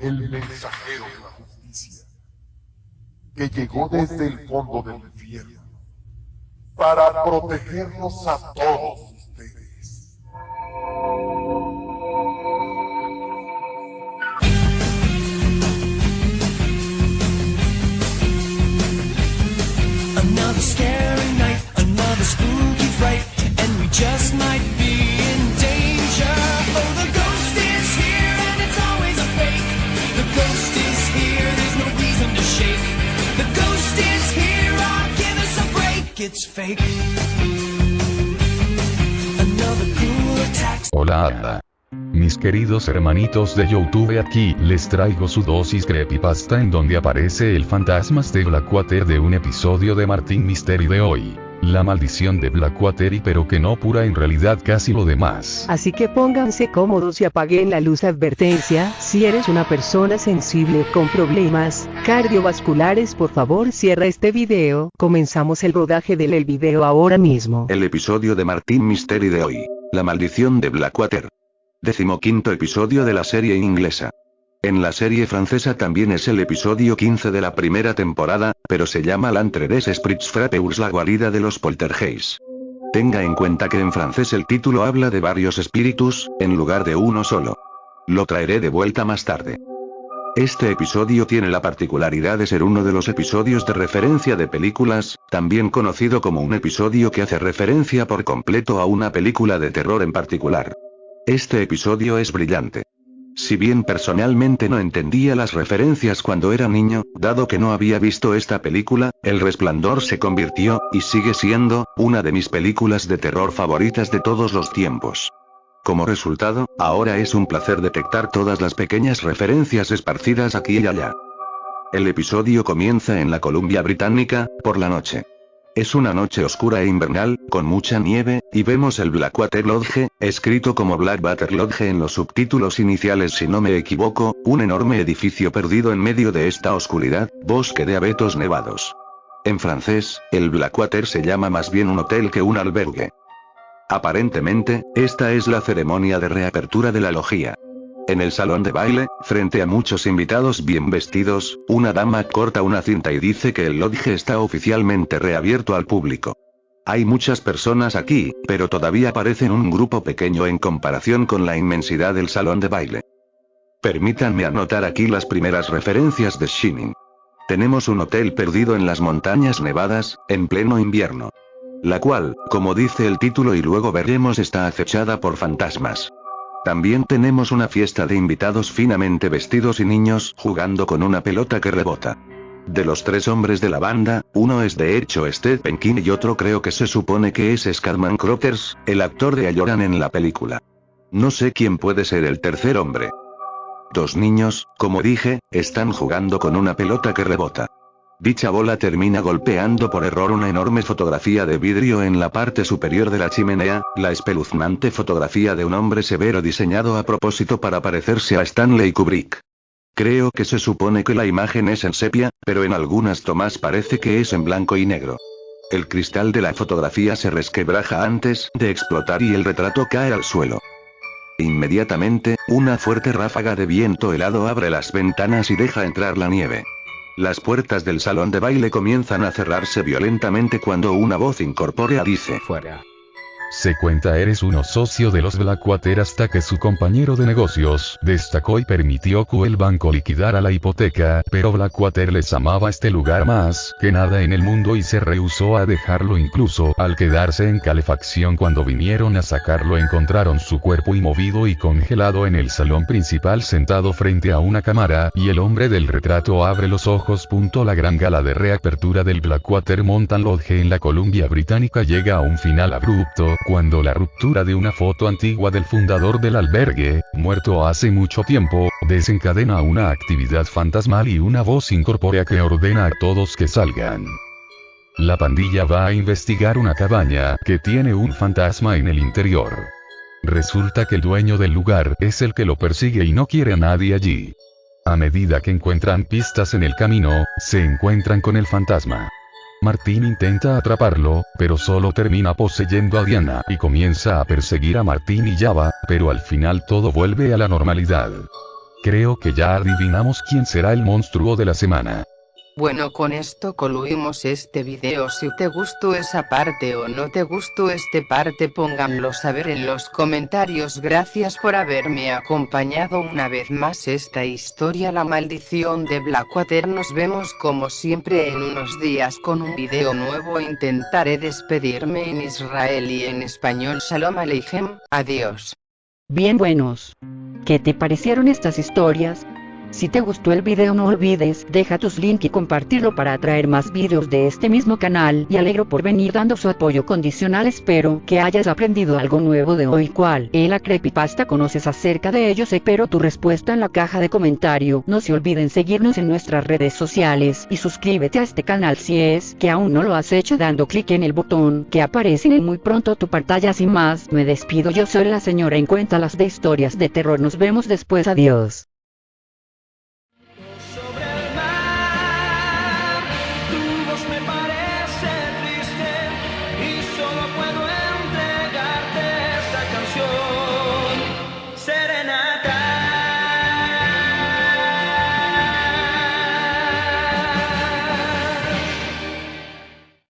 el mensajero de la justicia, que llegó desde el fondo del infierno para protegernos a todos Hola Ada. Mis queridos hermanitos de Youtube aquí les traigo su dosis creepypasta en donde aparece el fantasmas de Blackwater de un episodio de Martin Mystery de hoy. La maldición de Blackwater y pero que no pura en realidad casi lo demás. Así que pónganse cómodos y apaguen la luz advertencia, si eres una persona sensible con problemas cardiovasculares por favor cierra este video, comenzamos el rodaje del el video ahora mismo. El episodio de Martín Mystery de hoy. La maldición de Blackwater. Decimoquinto episodio de la serie inglesa. En la serie francesa también es el episodio 15 de la primera temporada, pero se llama L'Antre des Esprits Frappeurs la guarida de los poltergeist. Tenga en cuenta que en francés el título habla de varios espíritus, en lugar de uno solo. Lo traeré de vuelta más tarde. Este episodio tiene la particularidad de ser uno de los episodios de referencia de películas, también conocido como un episodio que hace referencia por completo a una película de terror en particular. Este episodio es brillante. Si bien personalmente no entendía las referencias cuando era niño, dado que no había visto esta película, El Resplandor se convirtió, y sigue siendo, una de mis películas de terror favoritas de todos los tiempos. Como resultado, ahora es un placer detectar todas las pequeñas referencias esparcidas aquí y allá. El episodio comienza en la Columbia Británica, por la noche. Es una noche oscura e invernal, con mucha nieve, y vemos el Blackwater Lodge, escrito como Blackwater Lodge en los subtítulos iniciales si no me equivoco, un enorme edificio perdido en medio de esta oscuridad, bosque de abetos nevados. En francés, el Blackwater se llama más bien un hotel que un albergue. Aparentemente, esta es la ceremonia de reapertura de la logía. En el salón de baile, frente a muchos invitados bien vestidos, una dama corta una cinta y dice que el lodge está oficialmente reabierto al público. Hay muchas personas aquí, pero todavía parecen un grupo pequeño en comparación con la inmensidad del salón de baile. Permítanme anotar aquí las primeras referencias de Shining. Tenemos un hotel perdido en las montañas nevadas, en pleno invierno. La cual, como dice el título y luego veremos está acechada por fantasmas. También tenemos una fiesta de invitados finamente vestidos y niños jugando con una pelota que rebota. De los tres hombres de la banda, uno es de hecho Stephen King y otro creo que se supone que es Scarman Crothers, el actor de Ayoran en la película. No sé quién puede ser el tercer hombre. Dos niños, como dije, están jugando con una pelota que rebota. Dicha bola termina golpeando por error una enorme fotografía de vidrio en la parte superior de la chimenea, la espeluznante fotografía de un hombre severo diseñado a propósito para parecerse a Stanley Kubrick. Creo que se supone que la imagen es en sepia, pero en algunas tomas parece que es en blanco y negro. El cristal de la fotografía se resquebraja antes de explotar y el retrato cae al suelo. Inmediatamente, una fuerte ráfaga de viento helado abre las ventanas y deja entrar la nieve. Las puertas del salón de baile comienzan a cerrarse violentamente cuando una voz incorpórea dice Fuera. Se cuenta eres uno socio de los Blackwater hasta que su compañero de negocios destacó y permitió que el banco liquidara la hipoteca, pero Blackwater les amaba este lugar más que nada en el mundo y se rehusó a dejarlo incluso al quedarse en calefacción cuando vinieron a sacarlo encontraron su cuerpo inmovido y congelado en el salón principal sentado frente a una cámara y el hombre del retrato abre los ojos. Punto la gran gala de reapertura del Blackwater Mountain Lodge en la Columbia Británica llega a un final abrupto cuando la ruptura de una foto antigua del fundador del albergue, muerto hace mucho tiempo, desencadena una actividad fantasmal y una voz incorpórea que ordena a todos que salgan. La pandilla va a investigar una cabaña que tiene un fantasma en el interior. Resulta que el dueño del lugar es el que lo persigue y no quiere a nadie allí. A medida que encuentran pistas en el camino, se encuentran con el fantasma. Martín intenta atraparlo, pero solo termina poseyendo a Diana y comienza a perseguir a Martín y Java, pero al final todo vuelve a la normalidad. Creo que ya adivinamos quién será el monstruo de la semana. Bueno con esto concluimos este video si te gustó esa parte o no te gustó este parte pónganlo saber en los comentarios gracias por haberme acompañado una vez más esta historia la maldición de Blackwater nos vemos como siempre en unos días con un video nuevo intentaré despedirme en Israel y en español Shalom Aleichem, adiós. Bien buenos. ¿Qué te parecieron estas historias? Si te gustó el video no olvides deja tus link y compartirlo para atraer más videos de este mismo canal. Y alegro por venir dando su apoyo condicional. Espero que hayas aprendido algo nuevo de hoy cual es la creepypasta. Conoces acerca de ellos espero tu respuesta en la caja de comentario. No se olviden seguirnos en nuestras redes sociales y suscríbete a este canal si es que aún no lo has hecho dando clic en el botón que aparece en muy pronto tu pantalla. Sin más me despido. Yo soy la señora en cuenta las de historias de terror. Nos vemos después. Adiós